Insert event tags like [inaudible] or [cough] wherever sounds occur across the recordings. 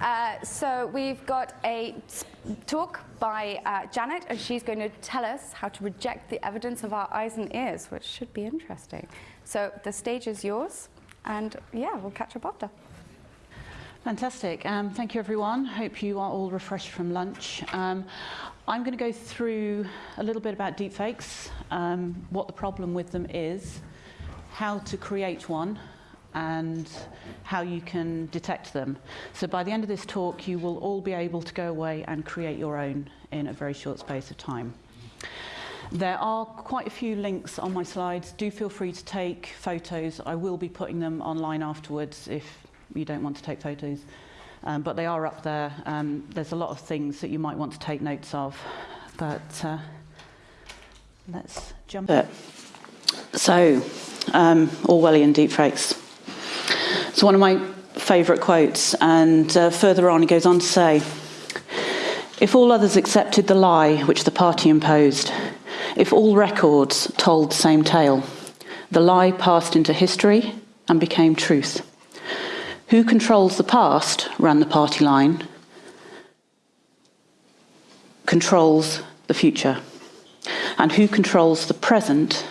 Uh, so we've got a talk by uh, Janet, and she's going to tell us how to reject the evidence of our eyes and ears, which should be interesting. So the stage is yours, and yeah, we'll catch up after. Fantastic. Um, thank you, everyone. Hope you are all refreshed from lunch. Um, I'm going to go through a little bit about deepfakes, um, what the problem with them is, how to create one, and how you can detect them. So by the end of this talk, you will all be able to go away and create your own in a very short space of time. There are quite a few links on my slides. Do feel free to take photos. I will be putting them online afterwards if you don't want to take photos. Um, but they are up there. Um, there's a lot of things that you might want to take notes of. But uh, let's jump it. So, um, Orwellian deepfakes. It's one of my favourite quotes, and uh, further on he goes on to say, if all others accepted the lie which the party imposed, if all records told the same tale, the lie passed into history and became truth. Who controls the past, ran the party line, controls the future. And who controls the present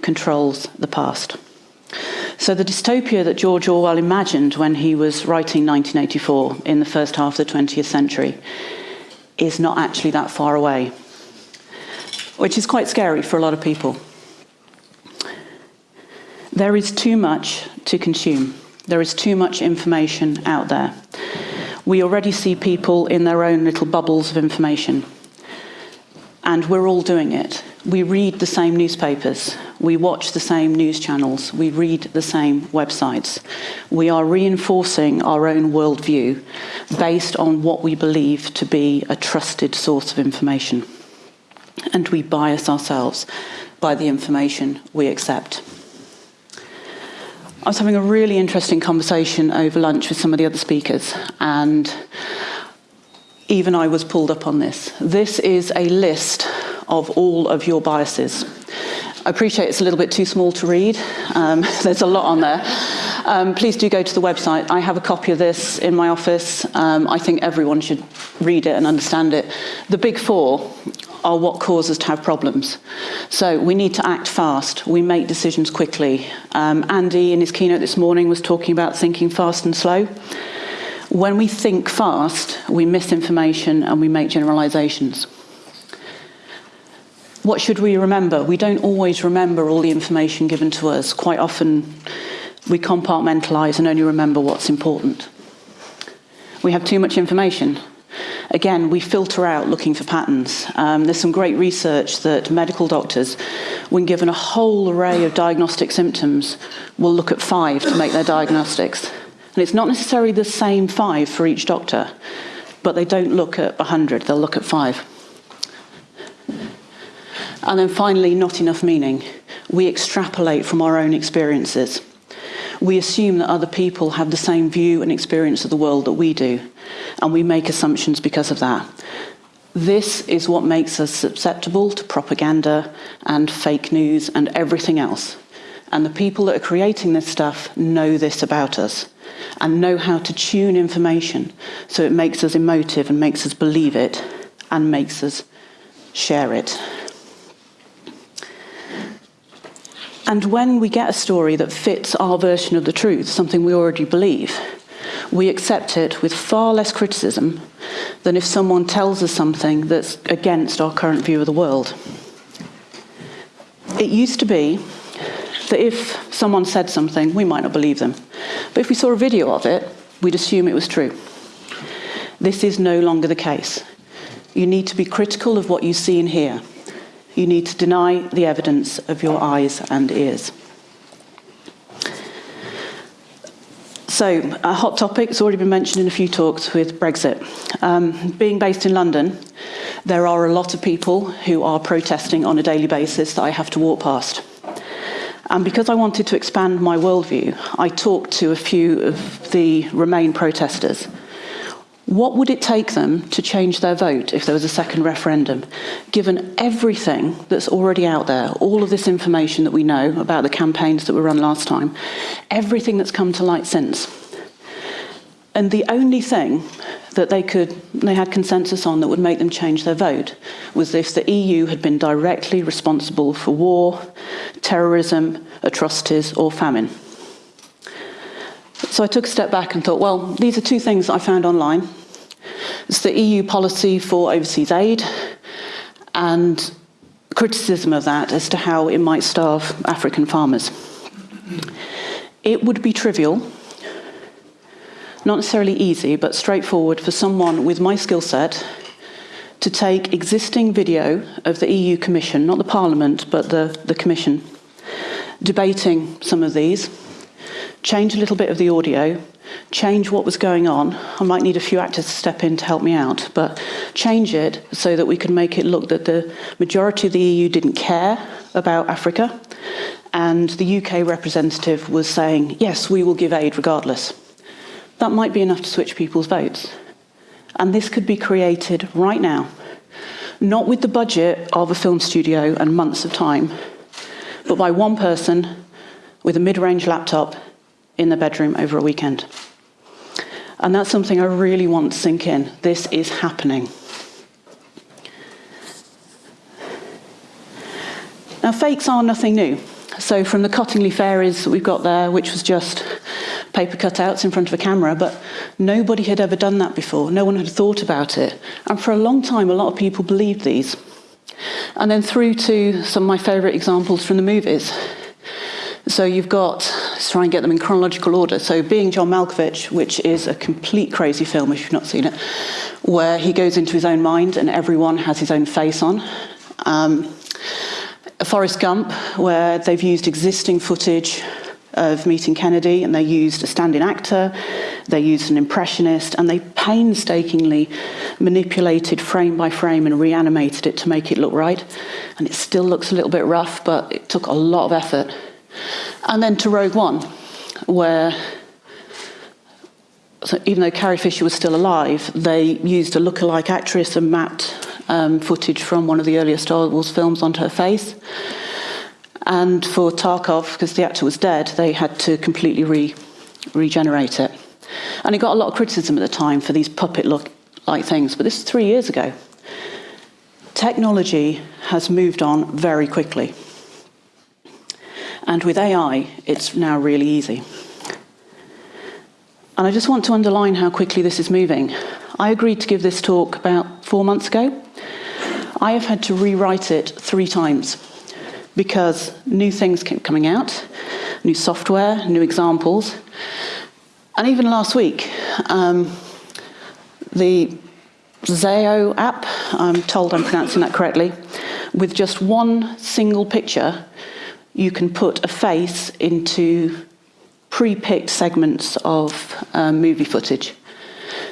controls the past. So the dystopia that George Orwell imagined when he was writing 1984 in the first half of the 20th century is not actually that far away, which is quite scary for a lot of people. There is too much to consume. There is too much information out there. We already see people in their own little bubbles of information. And we're all doing it. We read the same newspapers. We watch the same news channels. We read the same websites. We are reinforcing our own worldview based on what we believe to be a trusted source of information. And we bias ourselves by the information we accept. I was having a really interesting conversation over lunch with some of the other speakers, and even I was pulled up on this. This is a list of all of your biases. I appreciate it's a little bit too small to read. Um, [laughs] there's a lot on there. Um, please do go to the website. I have a copy of this in my office. Um, I think everyone should read it and understand it. The big four are what cause us to have problems. So we need to act fast. We make decisions quickly. Um, Andy, in his keynote this morning, was talking about thinking fast and slow. When we think fast, we miss information and we make generalizations. What should we remember? We don't always remember all the information given to us. Quite often, we compartmentalize and only remember what's important. We have too much information. Again, we filter out looking for patterns. Um, there's some great research that medical doctors, when given a whole array of diagnostic symptoms, will look at five to make their diagnostics. And it's not necessarily the same five for each doctor, but they don't look at 100, they'll look at five. And then finally, not enough meaning. We extrapolate from our own experiences. We assume that other people have the same view and experience of the world that we do, and we make assumptions because of that. This is what makes us susceptible to propaganda and fake news and everything else. And the people that are creating this stuff know this about us and know how to tune information so it makes us emotive and makes us believe it and makes us share it. And when we get a story that fits our version of the truth, something we already believe, we accept it with far less criticism than if someone tells us something that's against our current view of the world. It used to be that if someone said something, we might not believe them. But if we saw a video of it, we'd assume it was true. This is no longer the case. You need to be critical of what you see and hear. You need to deny the evidence of your eyes and ears. So, a hot topic has already been mentioned in a few talks with Brexit. Um, being based in London, there are a lot of people who are protesting on a daily basis that I have to walk past. And because I wanted to expand my worldview, I talked to a few of the Remain protesters what would it take them to change their vote if there was a second referendum, given everything that's already out there, all of this information that we know about the campaigns that were run last time, everything that's come to light since? And the only thing that they could they had consensus on that would make them change their vote was if the EU had been directly responsible for war, terrorism, atrocities or famine. So I took a step back and thought, well, these are two things I found online. It's the EU policy for overseas aid and criticism of that as to how it might starve African farmers. It would be trivial, not necessarily easy, but straightforward for someone with my skill set to take existing video of the EU Commission, not the Parliament, but the, the Commission, debating some of these, change a little bit of the audio, change what was going on. I might need a few actors to step in to help me out, but change it so that we could make it look that the majority of the EU didn't care about Africa, and the UK representative was saying, yes, we will give aid regardless. That might be enough to switch people's votes. And this could be created right now, not with the budget of a film studio and months of time, but by one person with a mid-range laptop in the bedroom over a weekend. And that's something I really want to sink in. This is happening. Now, fakes are nothing new. So from the Cottingley fairies that we've got there, which was just paper cutouts in front of a camera, but nobody had ever done that before. No one had thought about it. And for a long time, a lot of people believed these. And then through to some of my favourite examples from the movies. So you've got, let's try and get them in chronological order. So Being John Malkovich, which is a complete crazy film if you've not seen it, where he goes into his own mind and everyone has his own face on. Um, Forrest Gump, where they've used existing footage of meeting Kennedy and they used a stand-in actor, they used an impressionist and they painstakingly manipulated frame by frame and reanimated it to make it look right. And it still looks a little bit rough, but it took a lot of effort. And then to Rogue One, where so even though Carrie Fisher was still alive, they used a look-alike actress and mapped um, footage from one of the earlier Star Wars films onto her face. And for Tarkin, because the actor was dead, they had to completely re regenerate it. And it got a lot of criticism at the time for these puppet-like things, but this is three years ago. Technology has moved on very quickly. And with AI, it's now really easy. And I just want to underline how quickly this is moving. I agreed to give this talk about four months ago. I have had to rewrite it three times because new things keep coming out, new software, new examples. And even last week, um, the Zao app, I'm told I'm pronouncing that correctly, with just one single picture, you can put a face into pre-picked segments of um, movie footage.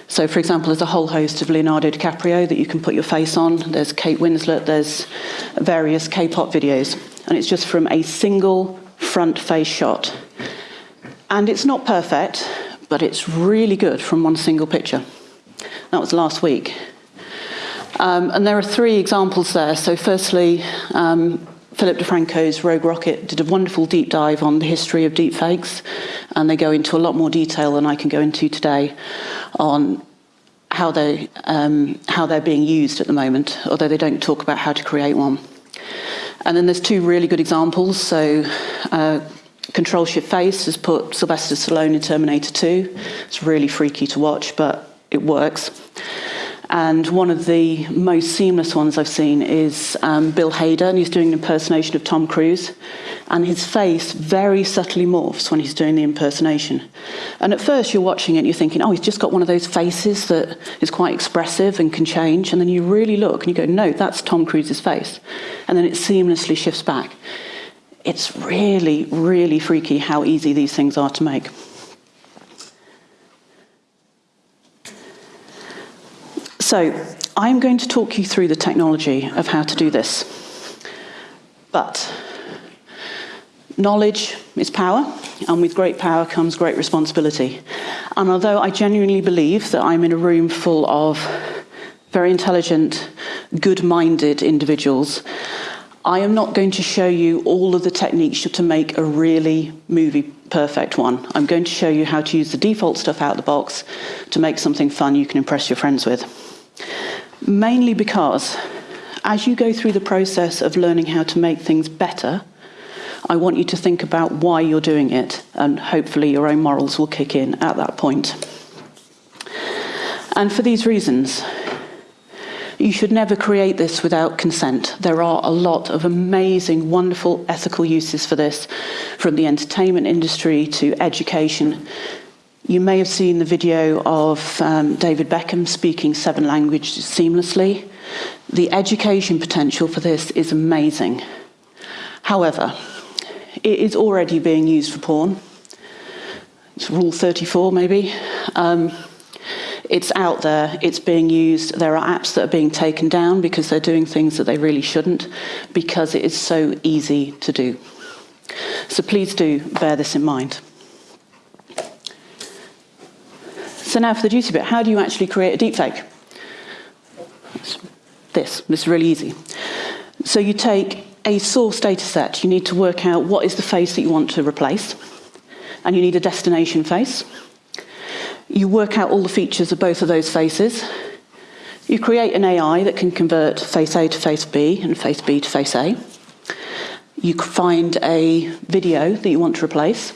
So, for example, there's a whole host of Leonardo DiCaprio that you can put your face on. There's Kate Winslet, there's various K-pop videos. And it's just from a single front face shot. And it's not perfect, but it's really good from one single picture. That was last week. Um, and there are three examples there. So firstly, um, Philip DeFranco's Rogue Rocket did a wonderful deep dive on the history of deepfakes, and they go into a lot more detail than I can go into today on how, they, um, how they're being used at the moment, although they don't talk about how to create one. And then there's two really good examples. So uh, Control Shift Face has put Sylvester Stallone in Terminator 2. It's really freaky to watch, but it works. And one of the most seamless ones I've seen is um, Bill Hader, and he's doing an impersonation of Tom Cruise. And his face very subtly morphs when he's doing the impersonation. And at first you're watching it and you're thinking, oh, he's just got one of those faces that is quite expressive and can change. And then you really look and you go, no, that's Tom Cruise's face. And then it seamlessly shifts back. It's really, really freaky how easy these things are to make. So I'm going to talk you through the technology of how to do this. But knowledge is power, and with great power comes great responsibility. And although I genuinely believe that I'm in a room full of very intelligent, good-minded individuals, I am not going to show you all of the techniques to make a really movie perfect one. I'm going to show you how to use the default stuff out of the box to make something fun you can impress your friends with. Mainly because as you go through the process of learning how to make things better, I want you to think about why you're doing it, and hopefully your own morals will kick in at that point. And for these reasons, you should never create this without consent. There are a lot of amazing, wonderful ethical uses for this, from the entertainment industry to education. You may have seen the video of um, David Beckham speaking seven languages seamlessly. The education potential for this is amazing. However, it is already being used for porn. It's Rule 34, maybe. Um, it's out there, it's being used. There are apps that are being taken down because they're doing things that they really shouldn't, because it is so easy to do. So please do bear this in mind. So now for the juicy bit, how do you actually create a deepfake? This, this is really easy. So you take a source data set, you need to work out what is the face that you want to replace, and you need a destination face. You work out all the features of both of those faces. You create an AI that can convert face A to face B and face B to face A. You find a video that you want to replace,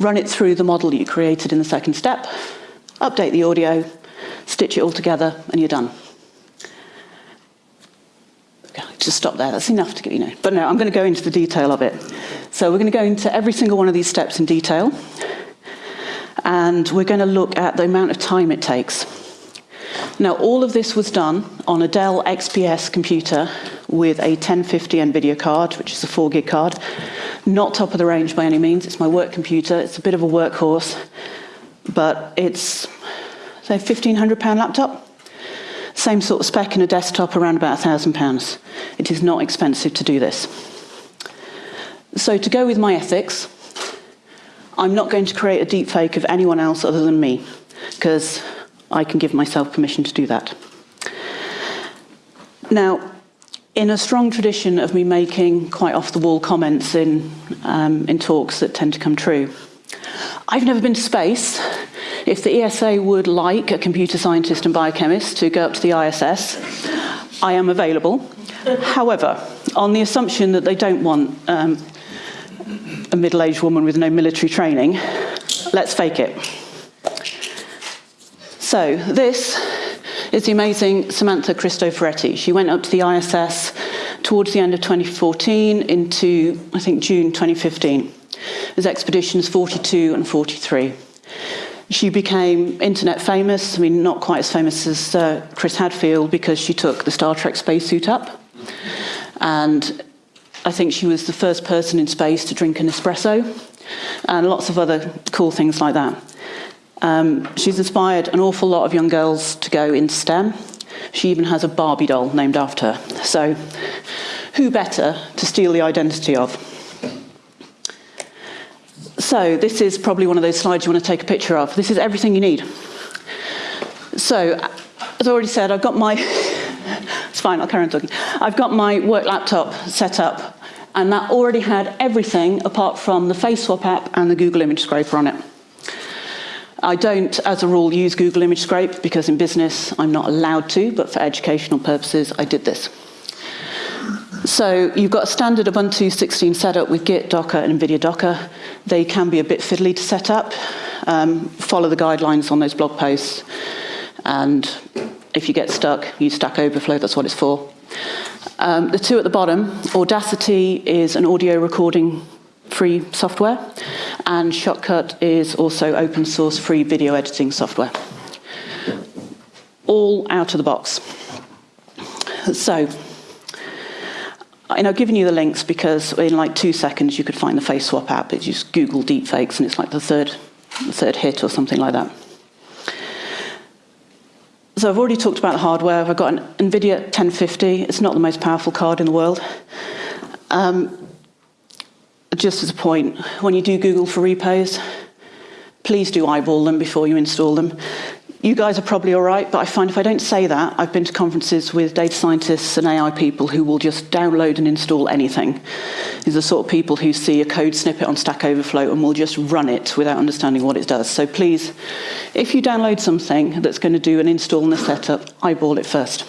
run it through the model you created in the second step, update the audio, stitch it all together, and you're done. Just stop there, that's enough to get you know. But no, I'm going to go into the detail of it. So we're going to go into every single one of these steps in detail and we're going to look at the amount of time it takes. Now, all of this was done on a Dell XPS computer with a 1050 NVIDIA card, which is a 4 gig card. Not top of the range by any means. It's my work computer. It's a bit of a workhorse, but it's, say, £1,500 laptop. Same sort of spec in a desktop, around about £1,000. It is not expensive to do this. So to go with my ethics, I'm not going to create a deep fake of anyone else other than me, because I can give myself permission to do that. Now, in a strong tradition of me making quite off-the-wall comments in, um, in talks that tend to come true, I've never been to space. If the ESA would like a computer scientist and biochemist to go up to the ISS, I am available. However, on the assumption that they don't want um, a middle-aged woman with no military training. Let's fake it. So this is the amazing Samantha Cristoforetti. She went up to the ISS towards the end of 2014 into, I think, June 2015. There's expeditions 42 and 43. She became internet famous, I mean, not quite as famous as uh, Chris Hadfield because she took the Star Trek spacesuit up. And I think she was the first person in space to drink an espresso and lots of other cool things like that. Um, she's inspired an awful lot of young girls to go into STEM. She even has a Barbie doll named after her. So who better to steal the identity of? So this is probably one of those slides you want to take a picture of. This is everything you need. So, as I already said, I've got my [laughs] it's fine, I'll carry on talking. I've got my work laptop set up, and that already had everything apart from the Face Swap app and the Google Image Scraper on it. I don't, as a rule, use Google Image Scrape because in business I'm not allowed to, but for educational purposes I did this. So you've got a standard Ubuntu 16 setup with Git, Docker, and NVIDIA Docker. They can be a bit fiddly to set up. Um, follow the guidelines on those blog posts, and if you get stuck, use Stack Overflow, that's what it's for. Um, the two at the bottom, Audacity is an audio recording free software, and Shotcut is also open source free video editing software. All out of the box. So, and I've given you the links because in like two seconds you could find the Face Swap app. It's just Google deepfakes and it's like the third, the third hit or something like that. So I've already talked about the hardware. I've got an NVIDIA 1050. It's not the most powerful card in the world. Um, just as a point, when you do Google for repos, please do eyeball them before you install them. You guys are probably all right, but I find if I don't say that, I've been to conferences with data scientists and AI people who will just download and install anything. These are the sort of people who see a code snippet on Stack Overflow and will just run it without understanding what it does. So please, if you download something that's going to do an install and a setup, eyeball it first.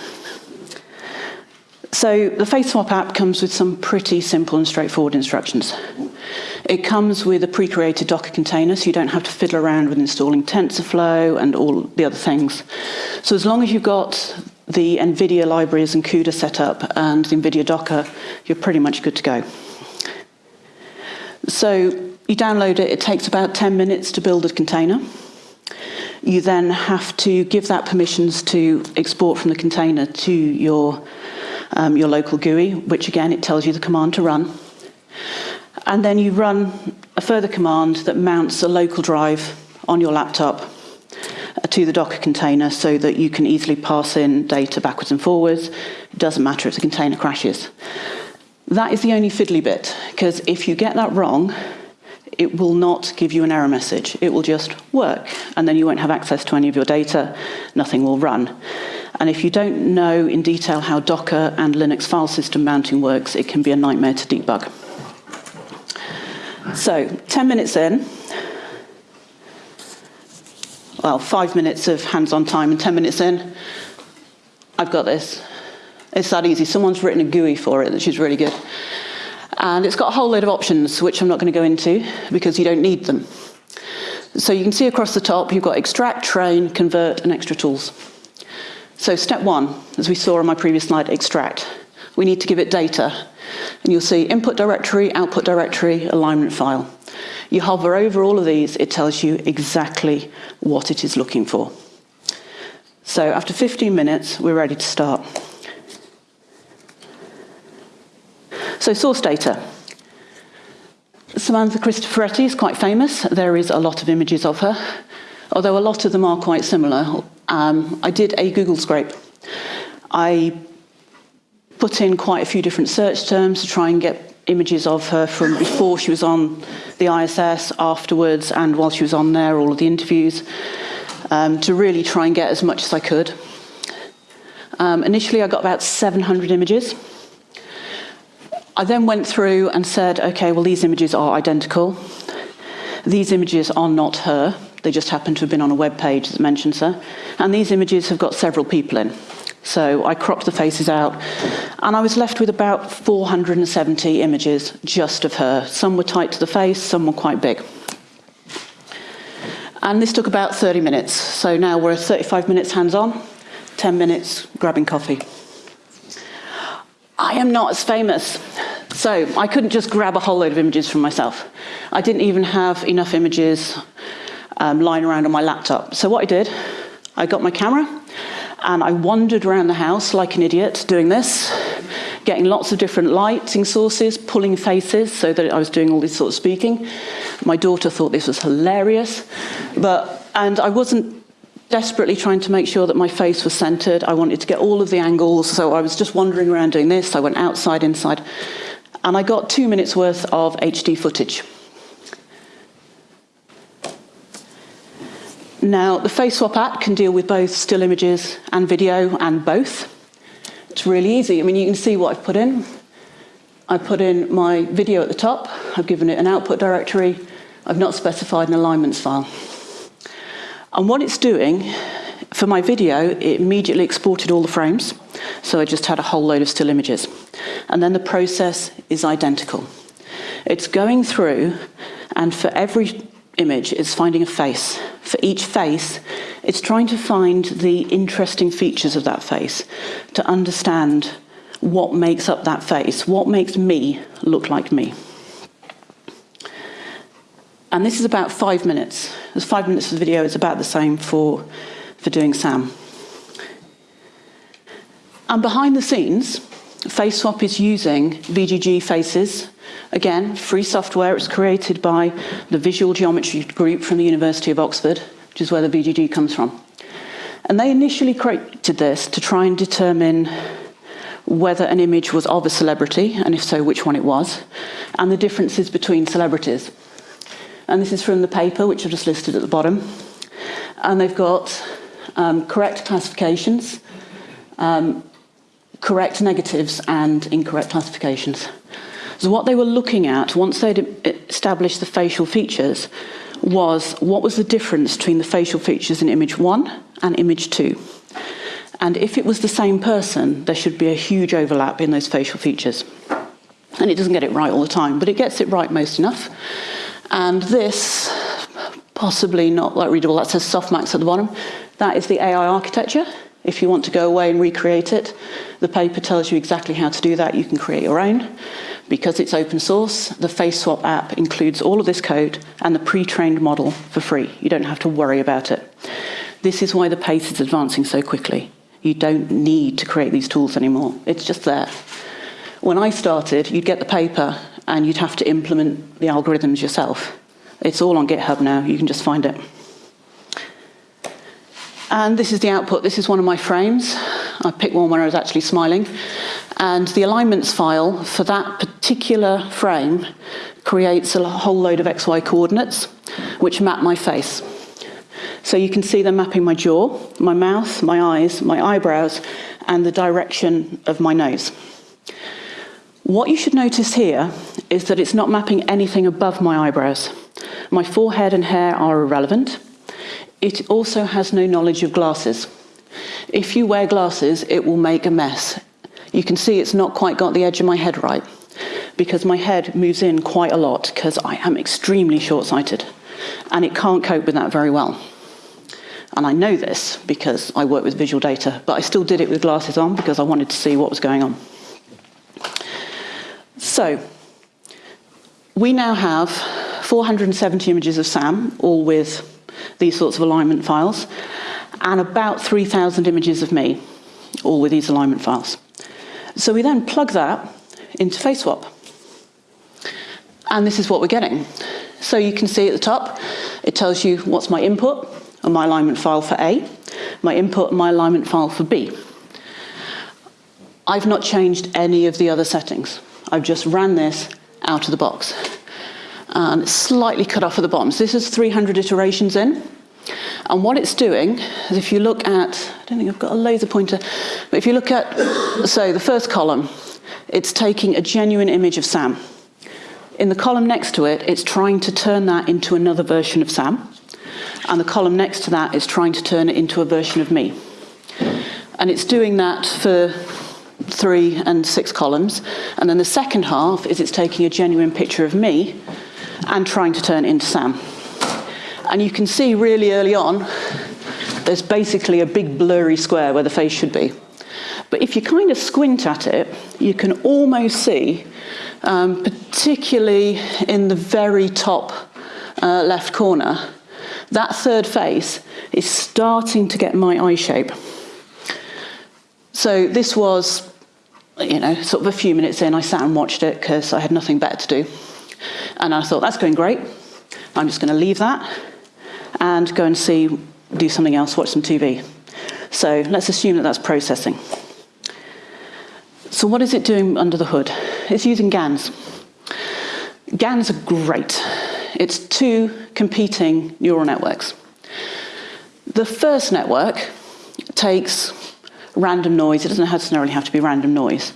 So the FaceSwap app comes with some pretty simple and straightforward instructions. It comes with a pre-created Docker container, so you don't have to fiddle around with installing TensorFlow and all the other things. So as long as you've got the NVIDIA libraries and CUDA set up and the NVIDIA Docker, you're pretty much good to go. So you download it, it takes about 10 minutes to build a container. You then have to give that permissions to export from the container to your um, your local GUI, which again, it tells you the command to run. And then you run a further command that mounts a local drive on your laptop uh, to the Docker container so that you can easily pass in data backwards and forwards. It doesn't matter if the container crashes. That is the only fiddly bit, because if you get that wrong, it will not give you an error message. It will just work, and then you won't have access to any of your data. Nothing will run. And if you don't know in detail how Docker and Linux file system mounting works, it can be a nightmare to debug. So, 10 minutes in, well, five minutes of hands-on time and 10 minutes in, I've got this. It's that easy. Someone's written a GUI for it, which is really good. And it's got a whole load of options, which I'm not going to go into because you don't need them. So you can see across the top, you've got extract, train, convert, and extra tools. So step one, as we saw on my previous slide, extract. We need to give it data. And you'll see input directory, output directory, alignment file. You hover over all of these, it tells you exactly what it is looking for. So after 15 minutes, we're ready to start. So source data. Samantha Cristoforetti is quite famous. There is a lot of images of her, although a lot of them are quite similar, um, I did a Google scrape. I put in quite a few different search terms to try and get images of her from before she was on the ISS, afterwards, and while she was on there, all of the interviews, um, to really try and get as much as I could. Um, initially, I got about 700 images. I then went through and said, okay, well, these images are identical. These images are not her. They just happen to have been on a web page that mentions her. And these images have got several people in. So I cropped the faces out, and I was left with about 470 images just of her. Some were tight to the face, some were quite big. And this took about 30 minutes. So now we're 35 minutes hands-on, 10 minutes grabbing coffee. I am not as famous. So I couldn't just grab a whole load of images from myself. I didn't even have enough images um, lying around on my laptop. So what I did, I got my camera and I wandered around the house like an idiot doing this, getting lots of different lighting sources, pulling faces so that I was doing all this sort of speaking. My daughter thought this was hilarious, but, and I wasn't desperately trying to make sure that my face was centered. I wanted to get all of the angles, so I was just wandering around doing this. I went outside, inside, and I got two minutes worth of HD footage. Now, the FaceSwap app can deal with both still images and video and both. It's really easy. I mean, you can see what I've put in. I put in my video at the top. I've given it an output directory. I've not specified an alignments file. And what it's doing, for my video, it immediately exported all the frames. So I just had a whole load of still images. And then the process is identical. It's going through, and for every image, it's finding a face for each face, it's trying to find the interesting features of that face, to understand what makes up that face, what makes me look like me. And this is about five minutes. There's five minutes of the video, it's about the same for, for doing Sam. And behind the scenes, FaceSwap is using VGG faces Again, free software. It's created by the Visual Geometry Group from the University of Oxford, which is where the VGG comes from. And they initially created this to try and determine whether an image was of a celebrity, and if so, which one it was, and the differences between celebrities. And this is from the paper, which I've just listed at the bottom. And they've got um, correct classifications, um, correct negatives and incorrect classifications. So what they were looking at, once they'd established the facial features, was what was the difference between the facial features in image one and image two. And if it was the same person, there should be a huge overlap in those facial features. And it doesn't get it right all the time, but it gets it right most enough. And this, possibly not like readable, that says softmax at the bottom. That is the AI architecture. If you want to go away and recreate it, the paper tells you exactly how to do that. You can create your own. Because it's open source, the FaceSwap app includes all of this code and the pre-trained model for free. You don't have to worry about it. This is why the pace is advancing so quickly. You don't need to create these tools anymore. It's just there. When I started, you'd get the paper and you'd have to implement the algorithms yourself. It's all on GitHub now. You can just find it. And this is the output. This is one of my frames. I picked one when I was actually smiling. And the alignments file for that particular frame creates a whole load of XY coordinates, which map my face. So you can see them mapping my jaw, my mouth, my eyes, my eyebrows, and the direction of my nose. What you should notice here is that it's not mapping anything above my eyebrows. My forehead and hair are irrelevant. It also has no knowledge of glasses. If you wear glasses, it will make a mess. You can see it's not quite got the edge of my head right because my head moves in quite a lot because I am extremely short-sighted and it can't cope with that very well. And I know this because I work with visual data, but I still did it with glasses on because I wanted to see what was going on. So, we now have 470 images of Sam, all with these sorts of alignment files, and about 3,000 images of me, all with these alignment files. So we then plug that into FaceSwap. And this is what we're getting. So you can see at the top, it tells you what's my input and my alignment file for A, my input and my alignment file for B. I've not changed any of the other settings. I've just ran this out of the box and it's slightly cut off at the bottom. So this is 300 iterations in. And what it's doing is if you look at, I don't think I've got a laser pointer, but if you look at, so the first column, it's taking a genuine image of Sam. In the column next to it, it's trying to turn that into another version of Sam. And the column next to that is trying to turn it into a version of me. And it's doing that for three and six columns. And then the second half is it's taking a genuine picture of me and trying to turn it into Sam. And you can see really early on, there's basically a big blurry square where the face should be. But if you kind of squint at it, you can almost see, um, particularly in the very top uh, left corner, that third face is starting to get my eye shape. So this was, you know, sort of a few minutes in, I sat and watched it because I had nothing better to do. And I thought, that's going great. I'm just going to leave that and go and see, do something else, watch some TV. So let's assume that that's processing. So what is it doing under the hood? It's using GANs. GANs are great. It's two competing neural networks. The first network takes random noise, it doesn't necessarily have to be random noise,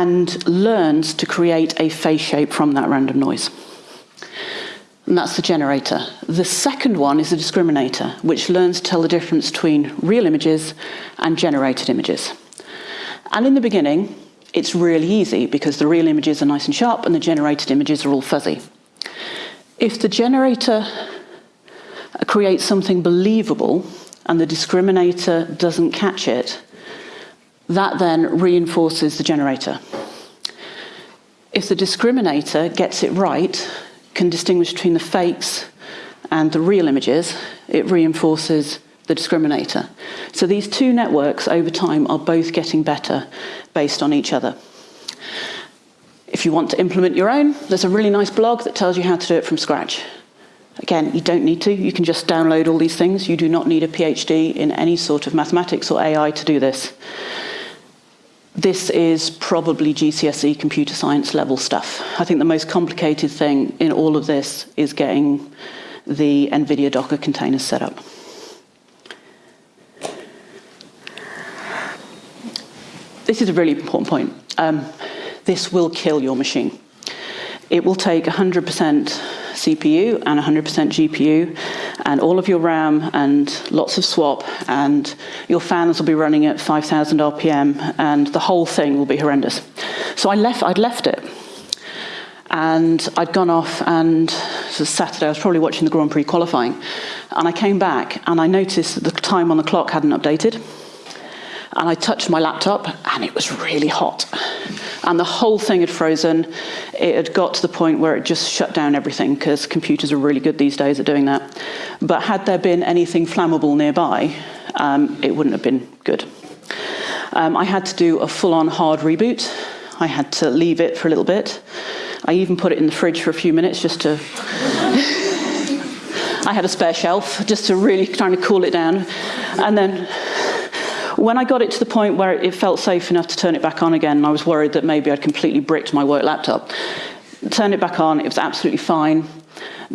and learns to create a face shape from that random noise and that's the generator. The second one is the discriminator, which learns to tell the difference between real images and generated images. And in the beginning, it's really easy because the real images are nice and sharp and the generated images are all fuzzy. If the generator creates something believable and the discriminator doesn't catch it, that then reinforces the generator. If the discriminator gets it right, can distinguish between the fakes and the real images, it reinforces the discriminator. So these two networks over time are both getting better based on each other. If you want to implement your own, there's a really nice blog that tells you how to do it from scratch. Again, you don't need to, you can just download all these things. You do not need a PhD in any sort of mathematics or AI to do this this is probably GCSE computer science level stuff. I think the most complicated thing in all of this is getting the NVIDIA Docker containers set up. This is a really important point. Um, this will kill your machine. It will take 100% CPU and 100% GPU and all of your RAM and lots of swap and your fans will be running at 5,000 RPM and the whole thing will be horrendous. So I left, I'd left it and I'd gone off and it was Saturday, I was probably watching the Grand Prix qualifying and I came back and I noticed that the time on the clock hadn't updated and I touched my laptop and it was really hot. And the whole thing had frozen. It had got to the point where it just shut down everything because computers are really good these days at doing that. But had there been anything flammable nearby, um, it wouldn't have been good. Um, I had to do a full-on hard reboot. I had to leave it for a little bit. I even put it in the fridge for a few minutes just to... [laughs] I had a spare shelf just to really trying to cool it down. And then when I got it to the point where it felt safe enough to turn it back on again, I was worried that maybe I'd completely bricked my work laptop. Turned it back on, it was absolutely fine.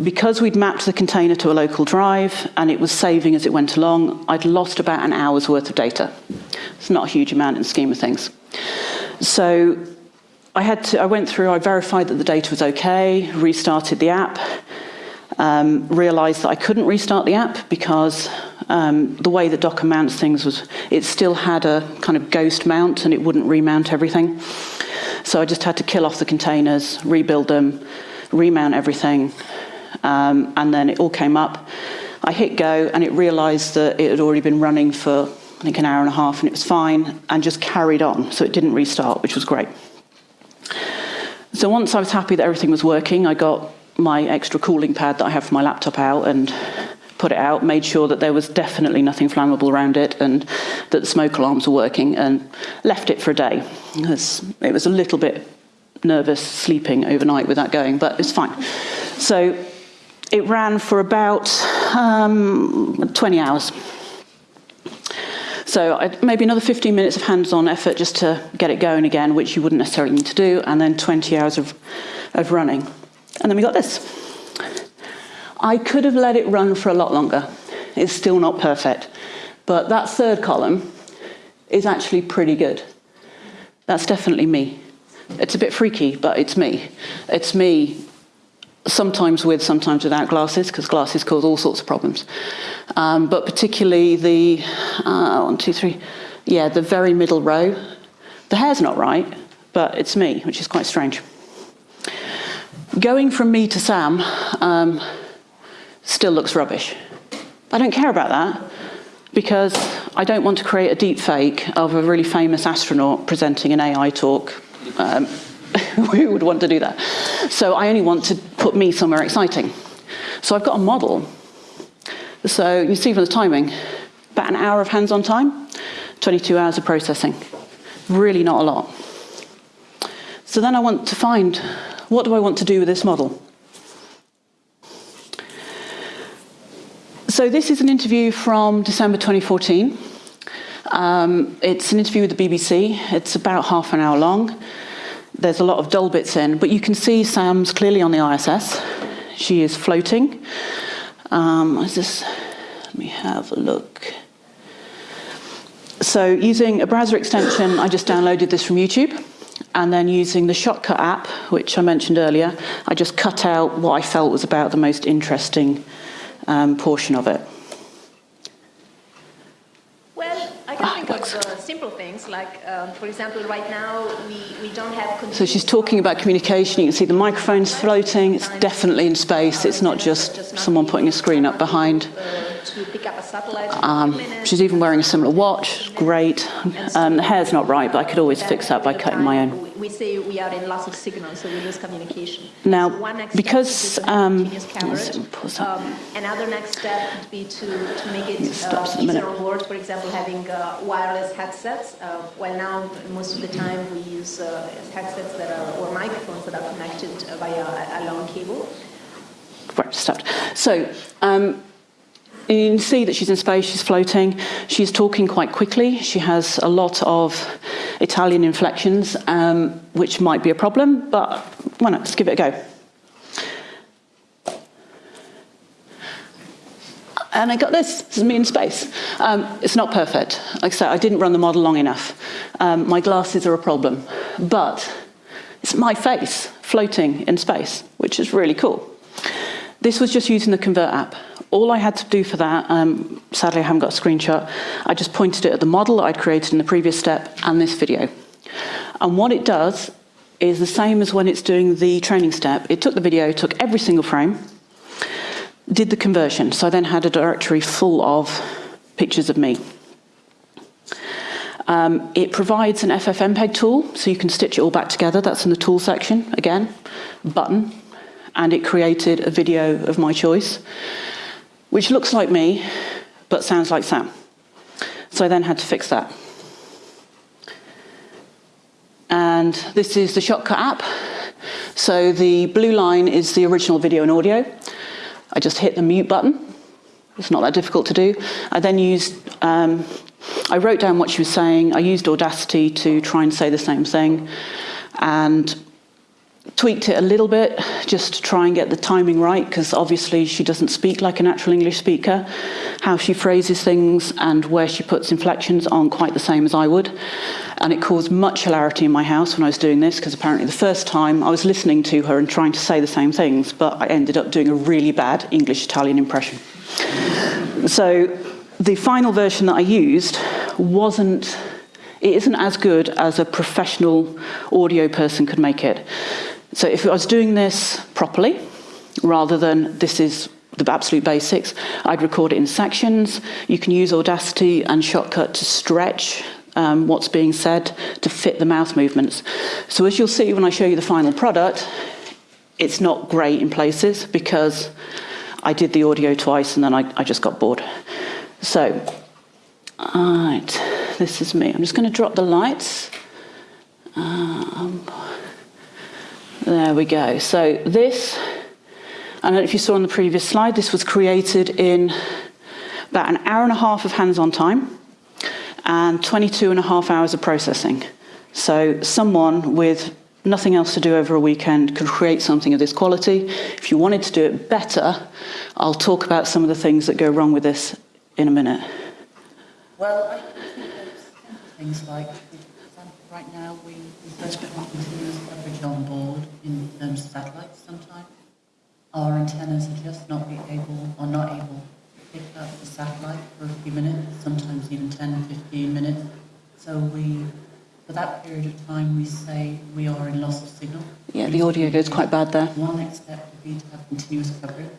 Because we'd mapped the container to a local drive and it was saving as it went along, I'd lost about an hour's worth of data. It's not a huge amount in the scheme of things. So I, had to, I went through, I verified that the data was okay, restarted the app, um, realized that I couldn't restart the app because um, the way that Docker mounts things was, it still had a kind of ghost mount and it wouldn't remount everything. So I just had to kill off the containers, rebuild them, remount everything, um, and then it all came up. I hit go and it realized that it had already been running for, I think, an hour and a half and it was fine and just carried on. So it didn't restart, which was great. So once I was happy that everything was working, I got my extra cooling pad that I have for my laptop out and put it out, made sure that there was definitely nothing flammable around it and that the smoke alarms were working and left it for a day. It was, it was a little bit nervous sleeping overnight with that going, but it's fine. So it ran for about um, 20 hours. So maybe another 15 minutes of hands-on effort just to get it going again, which you wouldn't necessarily need to do, and then 20 hours of, of running. And then we got this. I could have let it run for a lot longer. It's still not perfect. But that third column is actually pretty good. That's definitely me. It's a bit freaky, but it's me. It's me sometimes with, sometimes without glasses, because glasses cause all sorts of problems. Um, but particularly the, uh, one, two, three, yeah, the very middle row. The hair's not right, but it's me, which is quite strange. Going from me to Sam, um, still looks rubbish. I don't care about that because I don't want to create a deep fake of a really famous astronaut presenting an AI talk. Um, [laughs] who would want to do that? So I only want to put me somewhere exciting. So I've got a model. So you see from the timing, about an hour of hands-on time, 22 hours of processing. Really not a lot. So then I want to find, what do I want to do with this model? So this is an interview from December 2014. Um, it's an interview with the BBC. It's about half an hour long. There's a lot of dull bits in, but you can see Sam's clearly on the ISS. She is floating. Um, is this, let me have a look. So using a browser extension, I just downloaded this from YouTube. And then using the Shotcut app, which I mentioned earlier, I just cut out what I felt was about the most interesting um, portion of it. Well, I can ah, think of uh, simple things like, um, for example, right now we, we don't have... So she's talking about communication. You can see the microphone's floating. It's definitely in space. It's not just someone putting a screen up behind. Um, she's even wearing a similar watch. Great. Um, the hair's not right, but I could always fix that by cutting my own we say we are in loss of signal, so we lose communication. Now, so because um, um, another next step would be to, to make it uh, easier on board, for example, having uh, wireless headsets. Uh, well, now most of the time we use uh, headsets that are or microphones that are connected via a, a long cable. Right, stopped. So. Um, you can see that she's in space, she's floating, she's talking quite quickly, she has a lot of Italian inflections, um, which might be a problem, but why not, let's give it a go. and I got this. This is me in space. Um, it's not perfect. Like I said, I didn't run the model long enough. Um, my glasses are a problem, but it's my face floating in space, which is really cool. This was just using the Convert app. All I had to do for that, um, sadly I haven't got a screenshot, I just pointed it at the model that I'd created in the previous step and this video. And what it does is the same as when it's doing the training step. It took the video, took every single frame, did the conversion. So I then had a directory full of pictures of me. Um, it provides an FFmpeg tool, so you can stitch it all back together. That's in the tool section, again, button. And it created a video of my choice, which looks like me, but sounds like Sam. So I then had to fix that. And this is the Shotcut app. So the blue line is the original video and audio. I just hit the mute button. It's not that difficult to do. I then used, um, I wrote down what she was saying. I used Audacity to try and say the same thing and tweaked it a little bit just to try and get the timing right because obviously she doesn't speak like a natural English speaker. How she phrases things and where she puts inflections aren't quite the same as I would. And it caused much hilarity in my house when I was doing this because apparently the first time I was listening to her and trying to say the same things, but I ended up doing a really bad English-Italian impression. So the final version that I used wasn't, it isn't as good as a professional audio person could make it. So if I was doing this properly, rather than this is the absolute basics, I'd record it in sections. You can use Audacity and Shotcut to stretch um, what's being said to fit the mouth movements. So as you'll see when I show you the final product, it's not great in places because I did the audio twice and then I, I just got bored. So, all right, this is me. I'm just going to drop the lights. Um, there we go. So this, I don't know if you saw on the previous slide, this was created in about an hour and a half of hands-on time and 22 and a half hours of processing. So someone with nothing else to do over a weekend could create something of this quality. If you wanted to do it better, I'll talk about some of the things that go wrong with this in a minute. Well, I think things like, right now we, have continuous coverage on board in terms of satellites sometimes. Our antennas are just not be able, or not able to pick up the satellite for a few minutes, sometimes even 10, 15 minutes. So we, for that period of time, we say we are in loss of signal. Yeah, the audio goes quite bad there. One next step would be to have continuous coverage.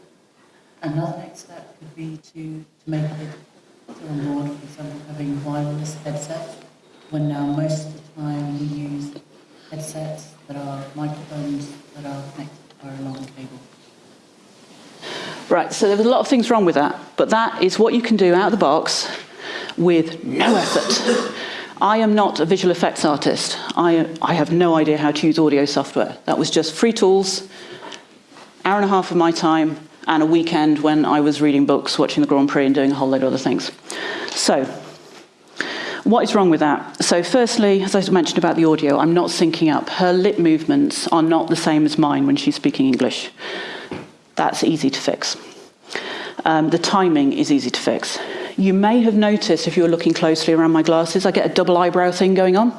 Another next step could be to, to make it to on board, for example, having wireless headsets, when now most of the time we use headsets that are microphones that are connected via a long cable. Right, so there was a lot of things wrong with that, but that is what you can do out of the box with no effort. I am not a visual effects artist. I, I have no idea how to use audio software. That was just free tools, hour and a half of my time, and a weekend when I was reading books, watching the Grand Prix, and doing a whole load of other things. So, what is wrong with that? So firstly, as I mentioned about the audio, I'm not syncing up. Her lip movements are not the same as mine when she's speaking English. That's easy to fix. Um, the timing is easy to fix. You may have noticed, if you're looking closely around my glasses, I get a double eyebrow thing going on.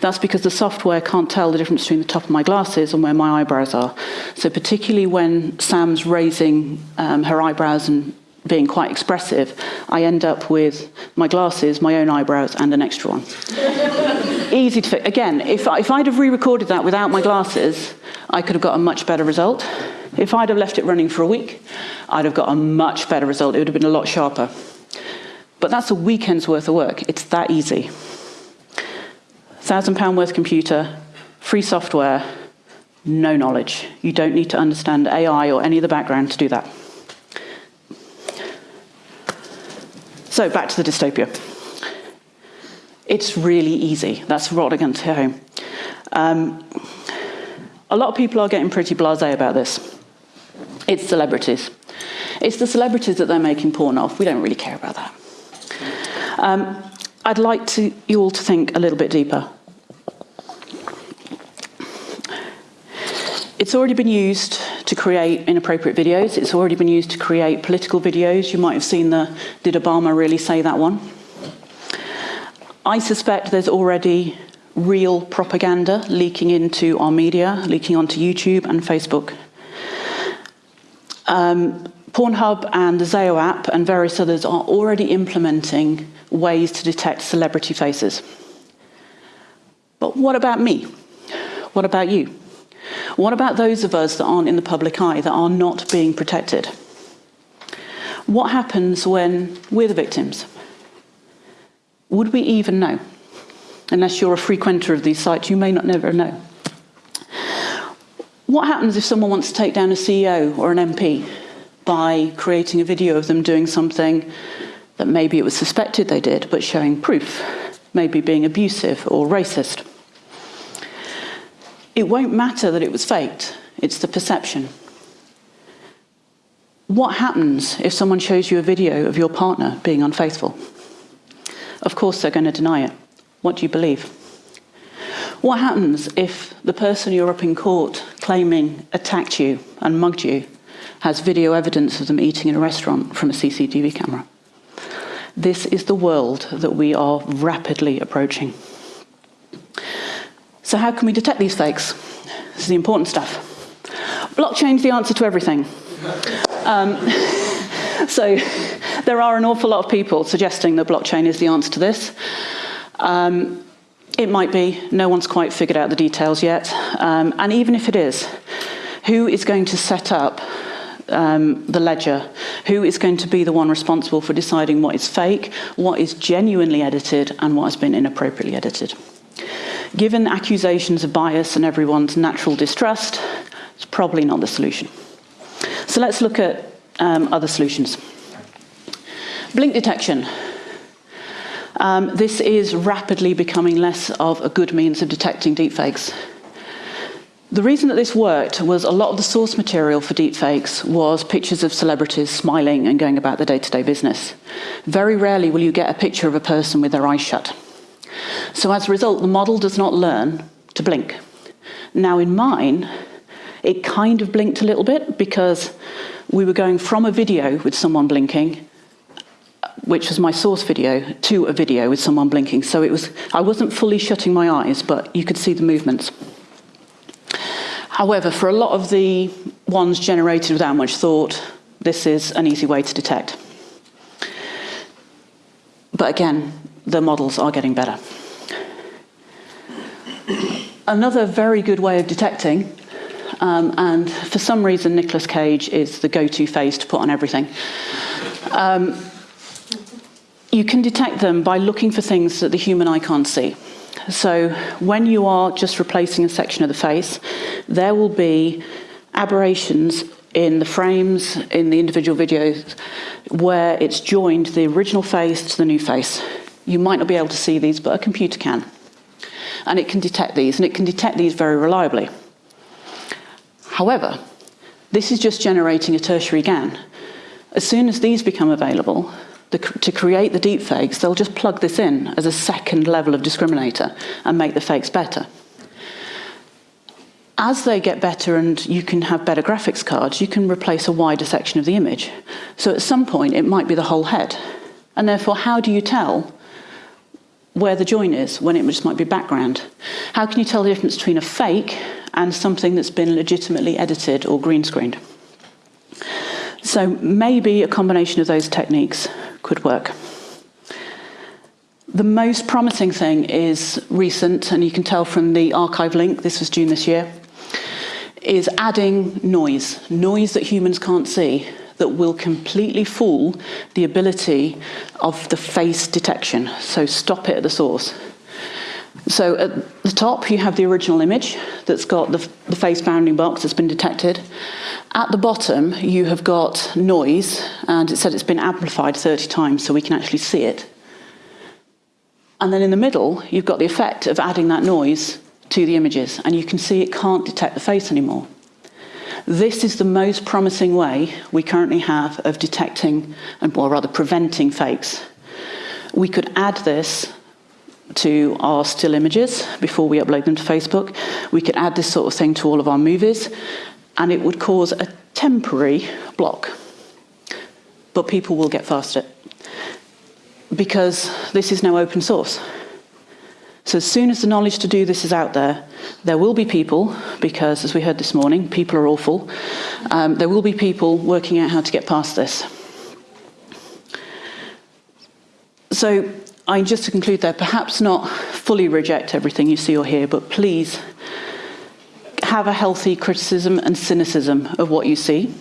That's because the software can't tell the difference between the top of my glasses and where my eyebrows are. So particularly when Sam's raising um, her eyebrows and being quite expressive, I end up with my glasses, my own eyebrows, and an extra one. [laughs] Easy to fix. Again, if, if I'd have re-recorded that without my glasses, I could have got a much better result. If I'd have left it running for a week, I'd have got a much better result. It would have been a lot sharper. But that's a weekend's worth of work. It's that easy. Thousand pound worth computer, free software, no knowledge. You don't need to understand AI or any of the background to do that. So back to the dystopia. It's really easy. That's I'm to home. Um, a lot of people are getting pretty blasé about this. It's celebrities. It's the celebrities that they're making porn of. We don't really care about that. Um, I'd like to, you all to think a little bit deeper. It's already been used to create inappropriate videos. It's already been used to create political videos. You might have seen the Did Obama Really Say That one? I suspect there's already real propaganda leaking into our media, leaking onto YouTube and Facebook. Um, Pornhub and the Zao app and various others are already implementing ways to detect celebrity faces. But what about me? What about you? What about those of us that aren't in the public eye, that are not being protected? What happens when we're the victims? Would we even know? Unless you're a frequenter of these sites, you may not never know. What happens if someone wants to take down a CEO or an MP by creating a video of them doing something that maybe it was suspected they did, but showing proof, maybe being abusive or racist? It won't matter that it was faked, it's the perception. What happens if someone shows you a video of your partner being unfaithful? Of course, they're going to deny it. What do you believe? What happens if the person you're up in court claiming attacked you and mugged you has video evidence of them eating in a restaurant from a CCTV camera? This is the world that we are rapidly approaching. So how can we detect these fakes? This is the important stuff. Blockchain's the answer to everything. Um, [laughs] so there are an awful lot of people suggesting that blockchain is the answer to this. Um, it might be, no one's quite figured out the details yet. Um, and even if it is, who is going to set up um, the ledger? Who is going to be the one responsible for deciding what is fake, what is genuinely edited, and what has been inappropriately edited? Given accusations of bias and everyone's natural distrust, it's probably not the solution. So let's look at um, other solutions. Blink detection. Um, this is rapidly becoming less of a good means of detecting deepfakes. The reason that this worked was a lot of the source material for deepfakes was pictures of celebrities smiling and going about their day-to-day -day business. Very rarely will you get a picture of a person with their eyes shut. So as a result, the model does not learn to blink. Now in mine, it kind of blinked a little bit because we were going from a video with someone blinking which was my source video, to a video with someone blinking. So it was, I wasn't fully shutting my eyes, but you could see the movements. However, for a lot of the ones generated without much thought, this is an easy way to detect. But again, the models are getting better. Another very good way of detecting, um, and for some reason Nicolas Cage is the go-to face to put on everything, um, you can detect them by looking for things that the human eye can't see. So when you are just replacing a section of the face, there will be aberrations in the frames, in the individual videos, where it's joined the original face to the new face. You might not be able to see these, but a computer can. And it can detect these, and it can detect these very reliably. However, this is just generating a tertiary GAN. As soon as these become available, the, to create the deep fakes, they'll just plug this in as a second level of discriminator and make the fakes better. As they get better and you can have better graphics cards, you can replace a wider section of the image. So at some point, it might be the whole head. And therefore, how do you tell where the join is when it just might be background? How can you tell the difference between a fake and something that's been legitimately edited or green screened? So maybe a combination of those techniques could work. The most promising thing is recent, and you can tell from the arXiv link, this was June this year, is adding noise, noise that humans can't see, that will completely fool the ability of the face detection. So stop it at the source. So at the top, you have the original image that's got the, the, face bounding box that's been detected. At the bottom, you have got noise, and it said it's been amplified 30 times, so we can actually see it. And then in the middle, you've got the effect of adding that noise to the images, and you can see it can't detect the face anymore. This is the most promising way we currently have of detecting, or rather preventing fakes. We could add this to our still images before we upload them to Facebook. We could add this sort of thing to all of our movies, and it would cause a temporary block. But people will get past it because this is now open source. So as soon as the knowledge to do this is out there, there will be people, because as we heard this morning, people are awful, um, there will be people working out how to get past this. So I just to conclude there, perhaps not fully reject everything you see or hear, but please have a healthy criticism and cynicism of what you see,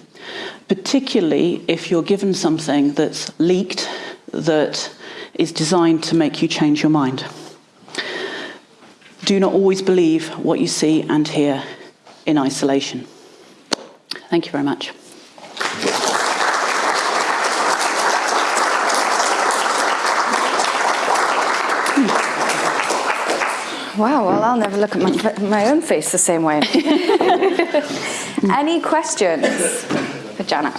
particularly if you're given something that's leaked that is designed to make you change your mind. Do not always believe what you see and hear in isolation. Thank you very much. Hmm. Wow, well, I'll never look at my, my own face the same way. [laughs] Any questions for Janet?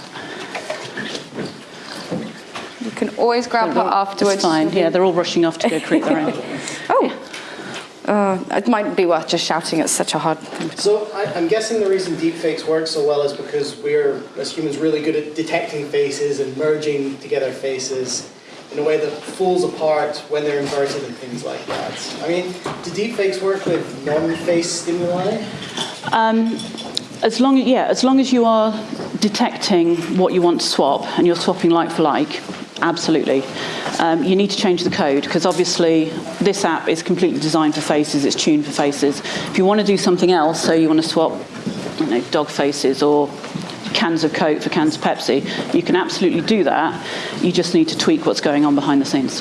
You can always grab her afterwards. It's fine. Yeah, they're all rushing off to go create their own. [laughs] Uh, it might be worth just shouting. It's such a hard thing. So I, I'm guessing the reason deepfakes work so well is because we're, as humans, really good at detecting faces and merging together faces in a way that falls apart when they're inverted and things like that. I mean, do deepfakes work with non-face stimuli? Um, as long, yeah, as long as you are detecting what you want to swap and you're swapping like for like, absolutely. Um, you need to change the code because obviously this app is completely designed for faces, it's tuned for faces. If you want to do something else, so you want to swap you know, dog faces or cans of Coke for cans of Pepsi, you can absolutely do that. You just need to tweak what's going on behind the scenes.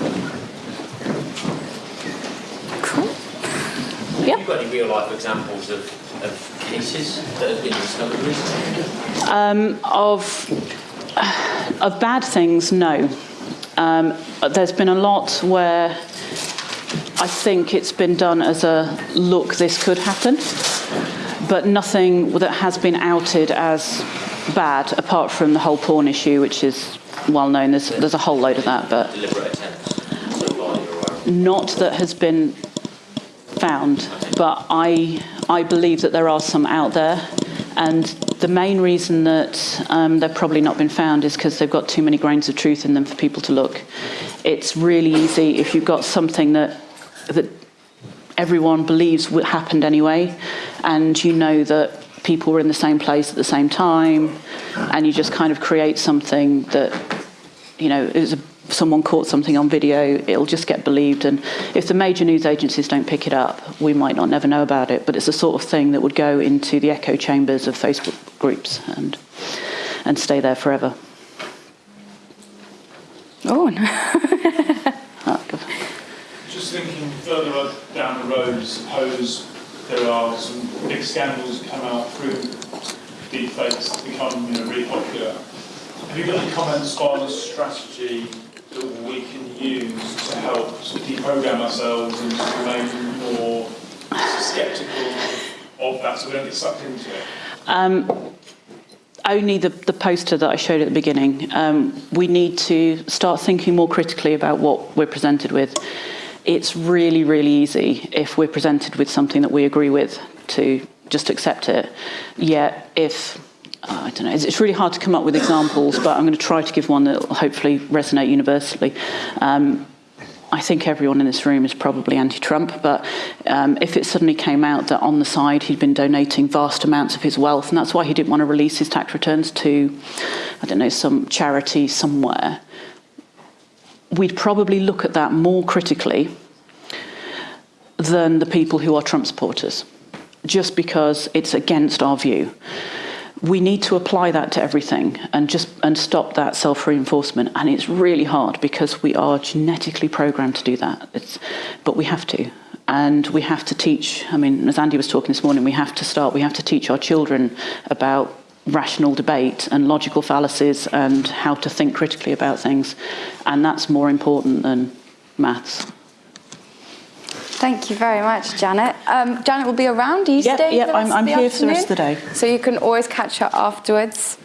Cool. Yeah. Have you got any real life examples of, of cases that have been discovered recently? Um, of, of bad things, no. Um, there's been a lot where I think it's been done as a look, this could happen, but nothing that has been outed as bad, apart from the whole porn issue, which is well known. There's, there's a whole load of that, but Deliberate attempts so far you're aware of? not that has been found. But I, I believe that there are some out there. And the main reason that um, they've probably not been found is because they've got too many grains of truth in them for people to look. It's really easy if you've got something that, that everyone believes happened anyway, and you know that people were in the same place at the same time, and you just kind of create something that, you know, is a, someone caught something on video, it'll just get believed. And if the major news agencies don't pick it up, we might not never know about it. But it's the sort of thing that would go into the echo chambers of Facebook groups and and stay there forever. Oh, no. Oh, [laughs] God. [laughs] Just thinking further down the road, suppose there are some big scandals come out through deepfakes become you know, really popular. Have you got any comments on a strategy that we can use to help deprogram ourselves and to remain more sceptical of that so we don't get sucked into it? Um, only the, the poster that I showed at the beginning. Um, we need to start thinking more critically about what we're presented with. It's really, really easy if we're presented with something that we agree with to just accept it. Yet if I don't know, it's, it's really hard to come up with examples, but I'm going to try to give one that will hopefully resonate universally. Um, I think everyone in this room is probably anti-Trump, but um, if it suddenly came out that on the side he'd been donating vast amounts of his wealth, and that's why he didn't want to release his tax returns to, I don't know, some charity somewhere, we'd probably look at that more critically than the people who are Trump supporters, just because it's against our view we need to apply that to everything and just and stop that self-reinforcement. And it's really hard because we are genetically programmed to do that. It's but we have to. And we have to teach i mean as andy was talking this morning we have to start we have to teach our children about rational debate and logical fallacies and how to think critically about things. And that's more important than maths. Thank you very much, Janet. Um, Janet will be around. Are you Yep, staying yep, I'm- I'm here for the rest of the day. So you can always catch her afterwards.